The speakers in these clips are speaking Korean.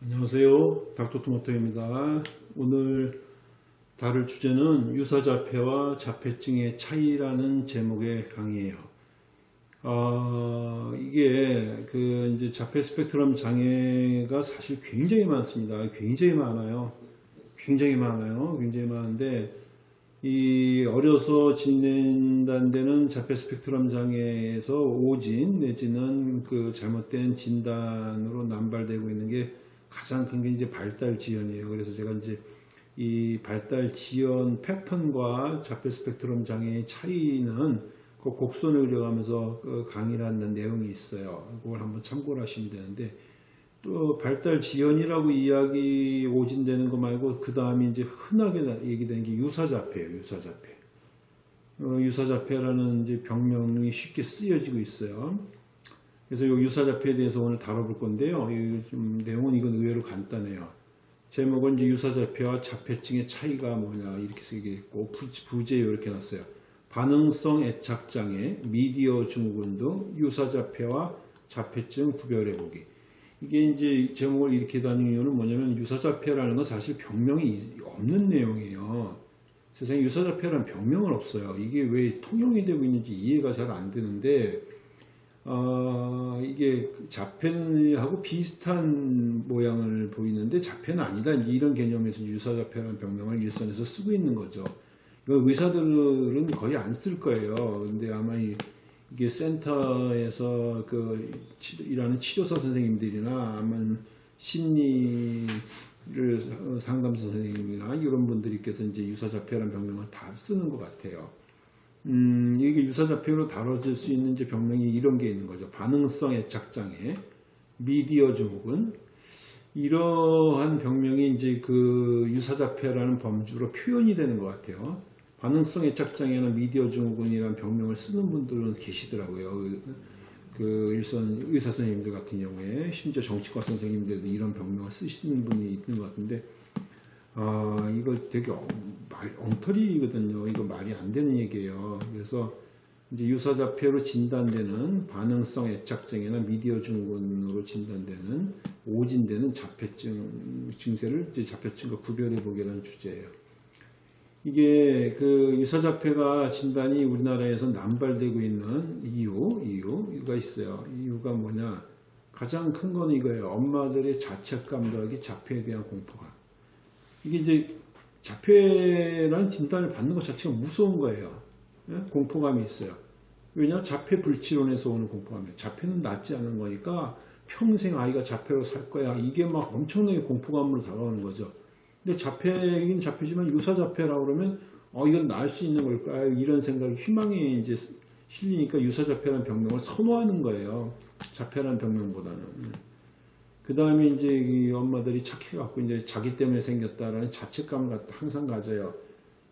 안녕하세요. 닥터토마토입니다. 오늘 다룰 주제는 유사자폐와 자폐증의 차이라는 제목의 강의예요. 아, 이게 그 이제 자폐 스펙트럼 장애가 사실 굉장히 많습니다. 굉장히 많아요. 굉장히 많아요. 굉장히 많은데 이 어려서 진단되는 자폐 스펙트럼 장애에서 오진 내지는 그 잘못된 진단으로 남발되고 있는 게 가장 큰 게 이제 발달 지연이에요. 그래서 제가 이제 이 발달 지연 패턴과 자폐 스펙트럼 장애의 차이는 그 곡선을 그려가면서 그 강의를 하는 내용이 있어요. 그걸 한번 참고를 하시면 되는데 또 발달 지연이라고 이야기 오진되는 거 말고 그 다음에 이제 흔하게 얘기되는 게 유사자폐예요. 유사자폐. 어, 유사자폐라는 이제 병명이 쉽게 쓰여지고 있어요. 그래서 이 유사자폐에 대해서 오늘 다뤄볼 건데요. 좀 내용은 이건 의외로 간단해요. 제목은 이제 유사자폐와 자폐증의 차이가 뭐냐 이렇게 쓰여있고 부제 이렇게 놨어요. 반응성 애착장애, 미디어 증후군 등 유사자폐와 자폐증 구별해보기. 이게 이제 제목을 이렇게 다는 이유는 뭐냐면 유사자폐라는 건 사실 병명이 없는 내용이에요. 세상에 유사자폐라는 병명은 없어요. 이게 왜 통용이 되고 있는지 이해가 잘 안 되는데 어, 이게 자폐하고 비슷한 모양을 보이는데 자폐는 아니다. 이런 개념에서 유사자폐라는 병명을 일선에서 쓰고 있는 거죠. 의사들은 거의 안 쓸 거예요. 근데 아마 이, 게 센터에서 그 일하는 치료사 선생님들이나 아마 심리를 상담사 선생님이나 이런 분들께서 이제 유사자폐라는 병명을 다 쓰는 것 같아요. 음, 이게 유사자폐로 다뤄질 수 있는 이제 병명이 이런 게 있는 거죠. 반응성 애착장애, 미디어 증후군, 이러한 병명이 이제 그 유사자폐라는 범주로 표현이 되는 것 같아요. 반응성 애착장애나 미디어 증후군이라는 병명을 쓰는 분들은 계시더라고요. 그 일선 의사 선생님들 같은 경우에 심지어 정치과 선생님들도 이런 병명을 쓰시는 분이 있는 것 같은데 아, 이거 되게 엉, 말, 엉터리거든요. 이거 말이 안 되는 얘기예요. 그래서 이제 유사자폐로 진단되는 반응성 애착증이나 미디어 증후군으로 진단되는 오진되는 자폐증 증세를 이제 자폐증과 구별해 보기라는 주제예요. 이게 그 유사자폐가 진단이 우리나라에서 남발되고 있는 이유, 이유가 있어요. 이유가 뭐냐? 가장 큰 건 이거예요. 엄마들의 자책감 더하기 자폐에 대한 공포감. 이게 이제 자폐라는 진단을 받는 것 자체가 무서운 거예요. 예? 공포감이 있어요. 왜냐? 자폐 불치론에서 오는 공포감이에요. 자폐는 낫지 않은 거니까 평생 아이가 자폐로 살 거야. 이게 막 엄청나게 공포감으로 다가오는 거죠. 근데 자폐이긴 자폐지만 유사 자폐라고 그러면 어 이건 나을 수 있는 걸까요? 이런 생각이 희망이 이제 실리니까 유사 자폐라는 병명을 선호하는 거예요. 자폐라는 병명보다는. 그 다음에 이제 이 엄마들이 착해갖고 이제 자기 때문에 생겼다라는 자책감을 항상 가져요.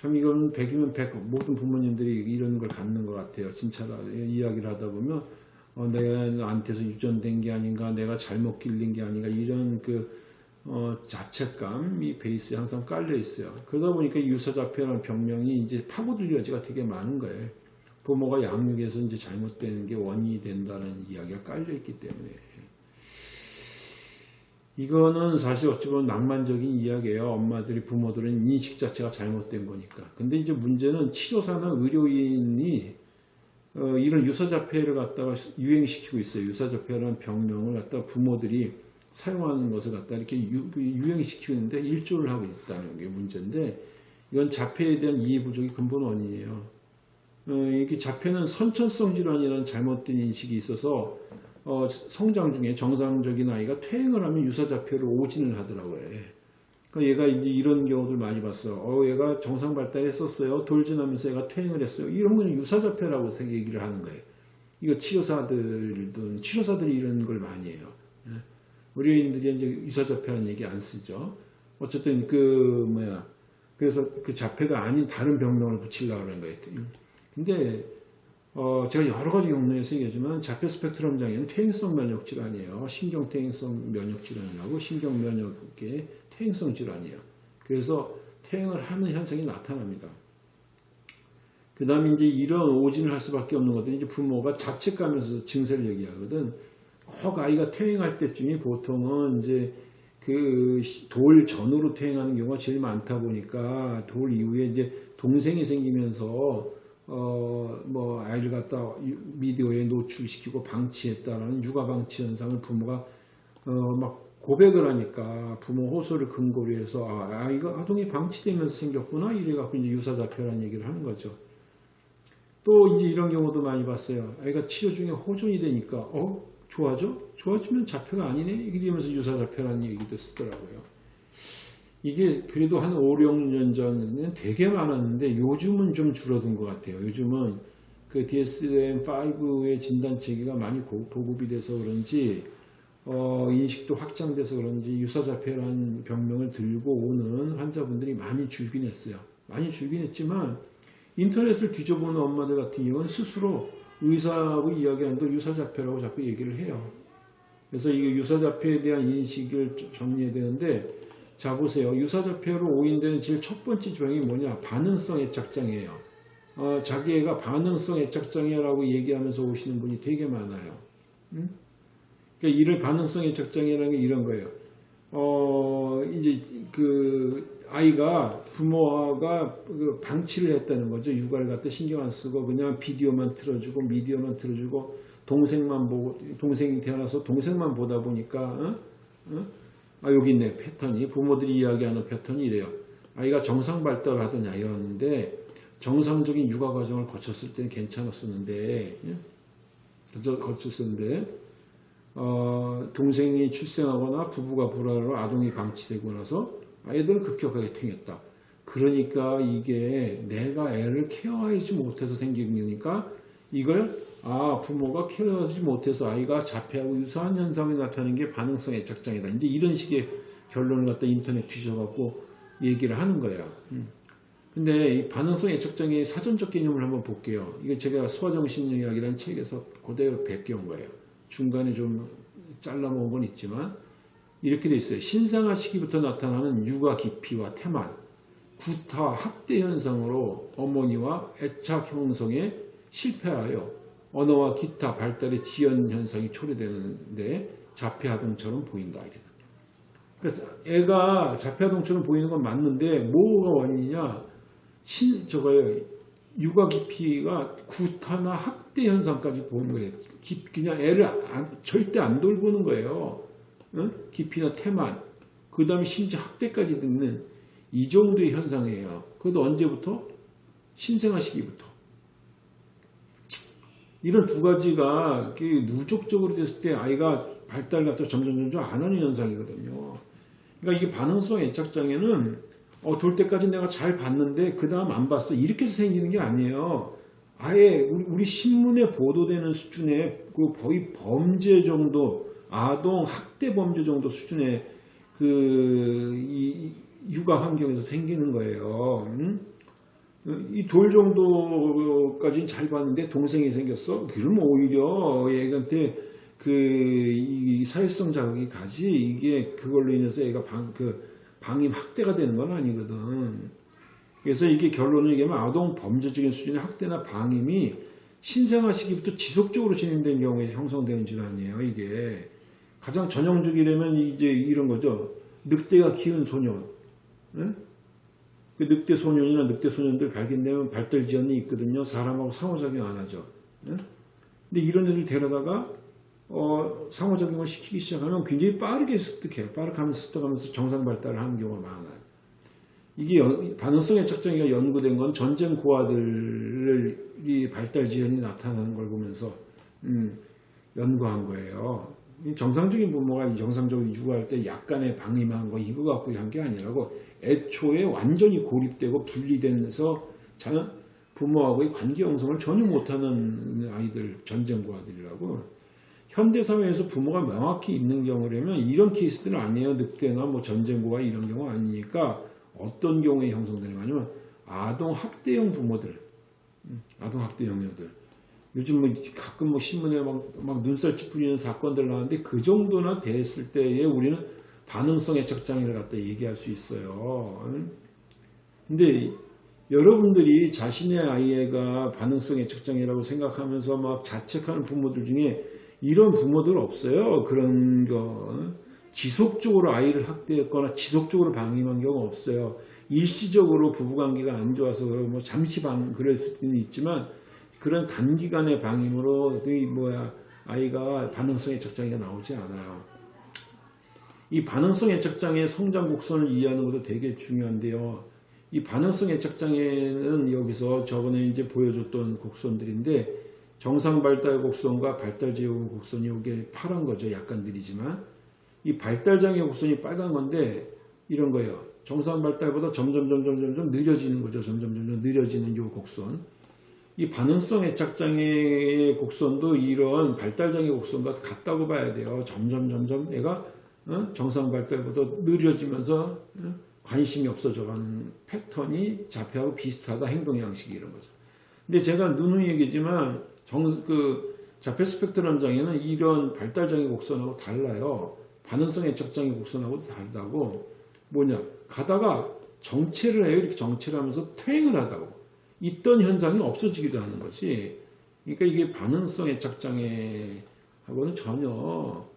참 이건 100이면 100 모든 부모님들이 이런 걸 갖는 것 같아요. 진짜 이야기를 하다 보면 어, 내가 나한테서 유전된 게 아닌가 내가 잘못 길린 게 아닌가 이런 그 어, 자책감이 베이스에 항상 깔려 있어요. 그러다 보니까 유사자폐라는 병명이 이제 파고들 여지가 되게 많은 거예요. 부모가 양육에서 이제 잘못된 게 원인이 된다는 이야기가 깔려 있기 때문에. 이거는 사실 어찌 보면 낭만적인 이야기예요. 엄마들이 부모들은 인식 자체가 잘못된 거니까. 근데 이제 문제는 치료사나 의료인이 어, 이런 유사자폐를 갖다가 유행시키고 있어요. 유사자폐라는 병명을 갖다가 부모들이 사용하는 것을 갖다 이렇게 유, 행시키고 있는데 일조를 하고 있다는 게 문제인데 이건 자폐에 대한 이해 부족이 근본 원인이에요. 어, 이게 자폐는 선천성 질환이라는 잘못된 인식이 있어서 어, 성장 중에 정상적인 아이가 퇴행을 하면 유사자폐로 오진을 하더라고요. 그러니까 얘가 이제 이런 경우들 많이 봤어요. 어, 얘가 정상 발달했었어요. 돌진하면서 얘가 퇴행을 했어요. 이런 건 유사자폐라고 얘기를 하는 거예요. 이거 치료사들도, 치료사들이 이런 걸 많이 해요. 예. 의료인들이 이제 유사자폐라는 얘기 안 쓰죠. 어쨌든 그, 뭐야. 그래서 그 자폐가 아닌 다른 병명을 붙이려고 그러는 거예요. 근데 어, 제가 여러 가지 경로에서 얘기하지만 자폐 스펙트럼 장애는 퇴행성 면역 질환이에요. 신경 퇴행성 면역 질환이라고 신경 면역의 퇴행성 질환이에요. 그래서 퇴행을 하는 현상이 나타납니다. 그 다음에 이제 이런 오진을 할 수밖에 없는 것들이 이제 부모가 자책감에서 증세를 얘기하거든. 꼭 아이가 퇴행할 때쯤이 보통은 이제 그 돌 전후로 퇴행하는 경우가 제일 많다 보니까 돌 이후에 이제 동생이 생기면서 어 뭐 아이를 갖다 미디어에 노출시키고 방치했다라는 육아 방치 현상을 부모가 어 막 고백을 하니까 부모 호소를 근거로 해서 아 아이가 아동이 방치되면서 생겼구나 이래 갖고 이제 유사자폐라는 얘기를 하는 거죠. 또 이제 이런 경우도 많이 봤어요. 아이가 치료 중에 호전이 되니까 어 좋아져? 좋아지면 자폐가 아니네? 이러면서 유사자폐라는 얘기도 쓰더라고요. 이게 그래도 한 5, 6년 전에는 되게 많았는데 요즘은 좀 줄어든 것 같아요. 요즘은 그 DSM-5의 진단 체계가 많이 보급이 돼서 그런지 어, 인식도 확장돼서 그런지 유사자폐라는 병명을 들고 오는 환자분들이 많이 줄긴 했어요. 많이 줄긴 했지만 인터넷을 뒤져보는 엄마들 같은 경우는 스스로 의사하고 이야기하는데 유사자폐라고 자꾸 얘기를 해요. 그래서 이게 유사자폐에 대한 인식을 정리해야 되는데 자 보세요. 유사자폐로 오인되는 제일 첫 번째 병이 뭐냐? 반응성 애착장애예요. 어, 자기 애가 반응성 애착장애라고 얘기하면서 오시는 분이 되게 많아요. 음? 그러니까 이를 반응성 애착장애라는 게 이런 거예요. 어, 이제 그 아이가 부모가 그 방치를 했다는 거죠. 육아를 갖다 신경 안 쓰고 그냥 비디오만 틀어주고 미디어만 틀어주고 동생만 보고 동생이 태어나서 동생만 보다 보니까 어? 어? 아 여기 있네 패턴이 부모들이 이야기하는 패턴이 이래요. 아이가 정상 발달을 하던 아이였는데 정상적인 육아 과정을 거쳤을 때는 괜찮았었는데 예? 거쳤었는데 어, 동생이 출생하거나 부부가 불화로 아동이 방치되고 나서 아이들은 급격하게 튕겼다. 그러니까 이게 내가 애를 케어하지 못해서 생기는 거니까 이걸 아 부모가 케어하지 못해서 아이가 자폐하고 유사한 현상이 나타나는 게 반응성 애착장애다. 이제 이런 식의 결론을 갖다 인터넷 뒤져갖고 얘기를 하는 거야. 음. 근데 이 반응성 애착장애의 사전적 개념을 한번 볼게요. 이거 제가 소아정신의학이라는 책에서 그대로 베껴온 거예요. 중간에 좀 잘라먹은 건 있지만 이렇게 돼 있어요. 신생아 시기부터 나타나는 육아 기피와 태만, 구타, 학대 현상으로 어머니와 애착 형성에 실패하여 언어와 기타 발달의 지연 현상이 초래되는데 자폐아동처럼 보인다. 그래서 애가 자폐아동처럼 보이는 건 맞는데 뭐가 원인이냐? 신 저거요. 육아 기피가 구타나 학대 현상까지 보는 거예요. 그냥 애를 안, 절대 안 돌보는 거예요. 어? 기피나 태만, 그 다음에 심지어 학대까지 듣는 이 정도의 현상이에요. 그것도 언제부터? 신생아 시기부터. 이런 두 가지가 누적적으로 됐을 때 아이가 발달 갖다 점점 점점 안 하는 현상이거든요. 그러니까 이게 반응성 애착장애는 어, 돌 때까지 내가 잘 봤는데 그 다음 안 봤어. 이렇게 해서 생기는 게 아니에요. 아예 우리, 우리 신문에 보도되는 수준의 그 거의 범죄 정도 아동 학대 범죄 정도 수준의 그 이 육아 환경에서 생기는 거예요. 음? 이 돌 정도까지는 잘 봤는데 동생이 생겼어? 그러면 오히려 얘한테 그 사회성 자극이 가지 이게 그걸로 인해서 얘가 방, 그 방임 학대가 되는 건 아니거든. 그래서 이게 결론을 얘기하면 아동 범죄적인 수준의 학대나 방임이 신생아 시기부터 지속적으로 진행된 경우에 형성되는 질환이에요. 이게 가장 전형적이라면 이제 이런 거죠. 늑대가 키운 소년. 네? 그 늑대 소년이나 늑대 소년들 발견되면 발달 지연이 있거든요. 사람하고 상호작용 안 하죠. 네? 근데 이런 애들 데려다가 어, 상호작용을 시키기 시작하면 굉장히 빠르게 습득해요. 빠르게 하면서 습득하면서 정상 발달을 하는 경우가 많아요. 이게 반응성의 측정이 연구된 건 전쟁 고아들이 발달 지연이 나타나는 걸 보면서 음, 연구한 거예요. 정상적인 부모가 정상적으로 육아할 때 약간의 방임한 거 이거 갖고 한 게 아니라고 애초에 완전히 고립되고 분리되면서 자는 부모하고의 관계 형성을 전혀 못하는 아이들 전쟁고아들이라고 현대사회에서 부모가 명확히 있는 경우라면 이런 케이스들은 아니에요. 늑대나 뭐 전쟁고아 이런 경우 아니니까 어떤 경우에 형성되는 거냐면 아동 학대형 부모들 음, 아동 학대형 녀들 요즘 뭐 가끔 뭐 신문에 막, 막 눈살 찌푸리는 사건들 나왔는데 그 정도나 됐을 때에 우리는 반응성 애착장애를 갖다 얘기할 수 있어요. 근데 여러분들이 자신의 아이가 반응성 애착장애라고 생각하면서 막 자책하는 부모들 중에 이런 부모들 없어요. 그런 거. 지속적으로 아이를 학대했거나 지속적으로 방임한 경우 없어요. 일시적으로 부부관계가 안 좋아서 뭐 잠시 방 그랬을 수는 있지만 그런 단기간의 방임으로 이 뭐야 아이가 반응성 애착장애가 나오지 않아요. 이 반응성 애착장애 성장 곡선을 이해하는 것도 되게 중요한데요. 이 반응성 애착장애는 여기서 저번에 이제 보여줬던 곡선들인데 정상 발달 곡선과 발달 제어 곡선이 이게 파란 거죠. 약간 느리지만 이 발달 장애 곡선이 빨간 건데 이런 거예요. 정상 발달보다 점점 점점 점점 느려지는 거죠. 점점 점점 느려지는 이 곡선. 이 반응성 애착장애의 곡선도 이런 발달장애 곡선과 같다고 봐야 돼요. 점점 점점 얘가 어? 정상 발달보다 느려지면서 어? 관심이 없어져가는 패턴이 자폐하고 비슷하다 행동 양식이 이런 거죠. 근데 제가 누누이 얘기지만 정, 그 자폐 스펙트럼 장애는 이런 발달장애 곡선하고 달라요. 반응성 애착장애 곡선하고도 다르다고 뭐냐 가다가 정체를 해요. 이렇게 정체를 하면서 퇴행을 하다고 있던 현상이 없어지기도 하는 거지. 그러니까 이게 반응성 애착장애하고는 전혀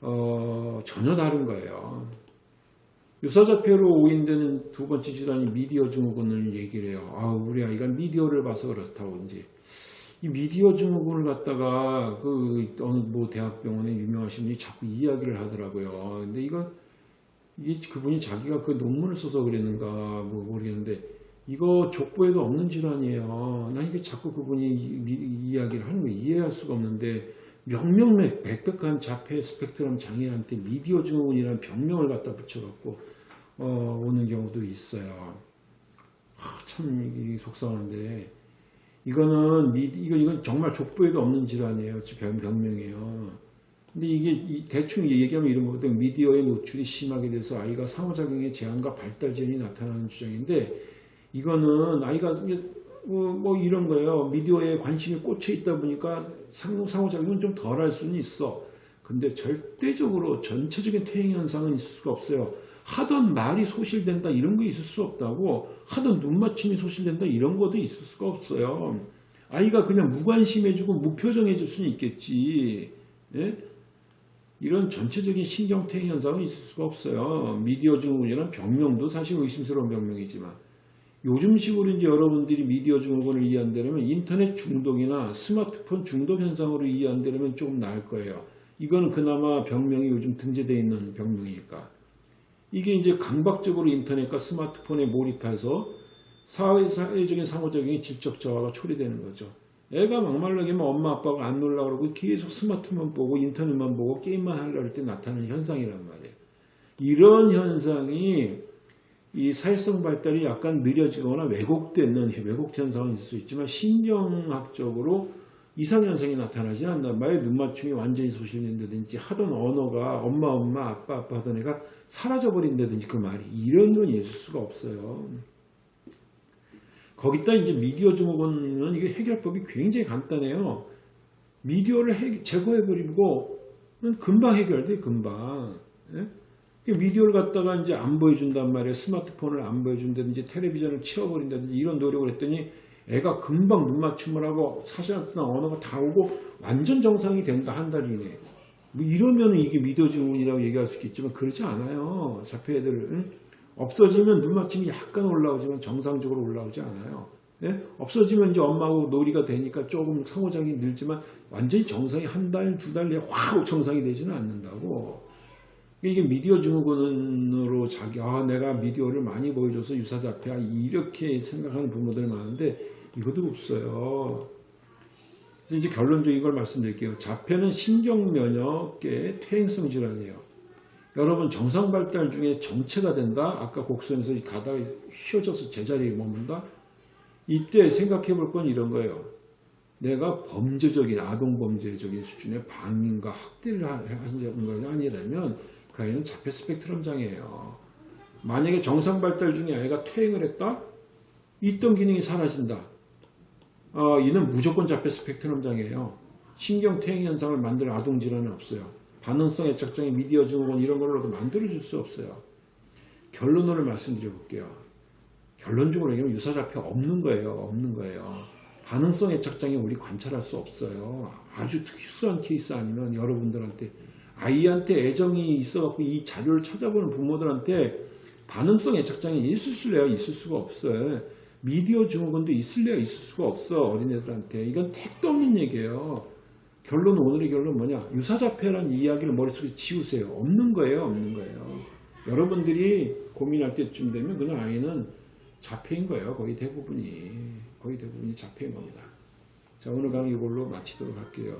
어, 전혀 다른 거예요. 유사자폐로 오인되는 두 번째 질환이 미디어 증후군을 얘기를 해요. 아, 우리 아이가 미디어를 봐서 그렇다고 이제 이 미디어 증후군을 갖다가 그 어느 뭐 대학병원에 유명하신 분이 자꾸 이야기를 하더라고요. 근데 이거 이게 그분이 자기가 그 논문을 써서 그랬는가 뭐 모르겠는데 이거 족보에도 없는 질환이에요. 난 이게 자꾸 그분이 이, 이 야기를 하는 거 이해할 수가 없는데 명명맥 백백한 자폐 스펙트럼 장애한테 미디어 증후군이라는 병명을 갖다 붙여갖고 어, 오는 경우도 있어요. 아, 참 속상한데 이거는 미, 이거 이건 정말 족보에도 없는 질환이에요. 병, 병명이에요. 근데 이게 대충 얘기하면 이런 거거든. 미디어의 노출이 심하게 돼서 아이가 상호작용의 제한과 발달 지연이 나타나는 주장인데 이거는 아이가 뭐, 뭐 이런 거예요. 미디어에 관심이 꽂혀 있다 보니까 상호작용은 좀 덜 할 수는 있어. 근데 절대적으로 전체적인 퇴행 현상은 있을 수가 없어요. 하던 말이 소실된다 이런 거 있을 수 없다고 하던 눈맞춤이 소실된다 이런 것도 있을 수가 없어요. 아이가 그냥 무관심해지고 무표정해질 수는 있겠지. 예? 이런 전체적인 신경퇴행 현상은 있을 수가 없어요. 미디어 증후군이라는 병명도 사실 의심스러운 병명이지만 요즘식으로 이제 여러분들이 미디어 증후군을 이해 한다면 인터넷 중독이나 스마트폰 중독 현상으로 이해 한다면 조금 나을 거예요. 이거는 그나마 병명이 요즘 등재되어 있는 병명이니까. 이게 이제 강박적으로 인터넷과 스마트폰에 몰입해서 사회, 사회적인 상호작용이 질적 저하가 초래되는 거죠. 애가 막말라기면 엄마 아빠가 안 놀라 그러고 계속 스마트폰 보고 인터넷만 보고 게임만 하려고 할 때 나타나는 현상이란 말이에요. 이런 현상이 이 사회성 발달이 약간 느려지거나 왜곡되는 왜곡 현상은 있을 수 있지만 신경학적으로 이상현상이 나타나지 않는단 말이에요. 눈맞춤이 완전히 소실된다든지 하던 언어가 엄마 엄마 아빠 아빠 하던 애가 사라져버린다든지 그 말이 이런 건 있을 수가 없어요. 거기다 이제 미디어 증후군은 이게 해결법이 굉장히 간단해요. 미디어를 해, 제거해버리고 금방 해결돼 금방. 예? 미디어를 갖다가 이제 안 보여준단 말이에요. 스마트폰을 안 보여준다든지 텔레비전을 치워버린다든지 이런 노력을 했더니 애가 금방 눈 맞춤을 하고 사실나 언어가 다 오고 완전 정상이 된다 한 달 이내. 뭐 이러면 이게 미디어 증후군이라고 얘기할 수 있겠지만 그렇지 않아요. 자폐 애들 은 없어지면 눈 맞춤이 약간 올라오지만 정상적으로 올라오지 않아요. 예? 없어지면 이제 엄마하고 놀이가 되니까 조금 상호작용이 늘지만 완전히 정상이 한 달, 두 달 내에 확 정상이 되지는 않는다고. 이게 미디어 증후군으로 자기 아 내가 미디어를 많이 보여줘서 유사자폐야 이렇게 생각하는 부모들 많은데 이것도 없어요. 이제 결론적인 걸 말씀드릴게요. 자폐는 신경면역계 퇴행성 질환이에요. 여러분 정상 발달 중에 정체가 된다. 아까 곡선에서 가다가 휘어져서 제자리에 머문다. 이때 생각해 볼 건 이런 거예요. 내가 범죄적인 아동 범죄적인 수준의 방임과 학대를 하는 것이 아니라면 그 아이는 자폐 스펙트럼 장애예요. 만약에 정상 발달 중에 아이가 퇴행을 했다? 있던 기능이 사라진다. 어, 이는 무조건 자폐 스펙트럼 장애예요. 신경 퇴행 현상을 만들 아동 질환은 없어요. 반응성 애착장애, 미디어 증후군 이런 걸로도 만들어줄 수 없어요. 결론으로 말씀드려 볼게요. 결론적으로 얘기하면 유사자폐 없는 거예요. 없는 거예요. 반응성 애착장애 우리 관찰할 수 없어요. 아주 특수한 케이스 아니면 여러분들한테 아이한테 애정이 있어갖고 이 자료를 찾아보는 부모들한테 반응성 애착장애 있을 수래야 있을 수가 없어요. 미디어 증후군도 있을래야 있을 수가 없어 어린애들한테 이건 택도 없는 얘기예요. 결론 오늘의 결론 뭐냐 유사자폐라는 이야기를 머릿속에 지우세요. 없는 거예요, 없는 거예요. 여러분들이 고민할 때쯤 되면 그냥 아이는 자폐인 거예요. 거의 대부분이 거의 대부분이 자폐인 겁니다. 자 오늘 강의 이걸로 마치도록 할게요.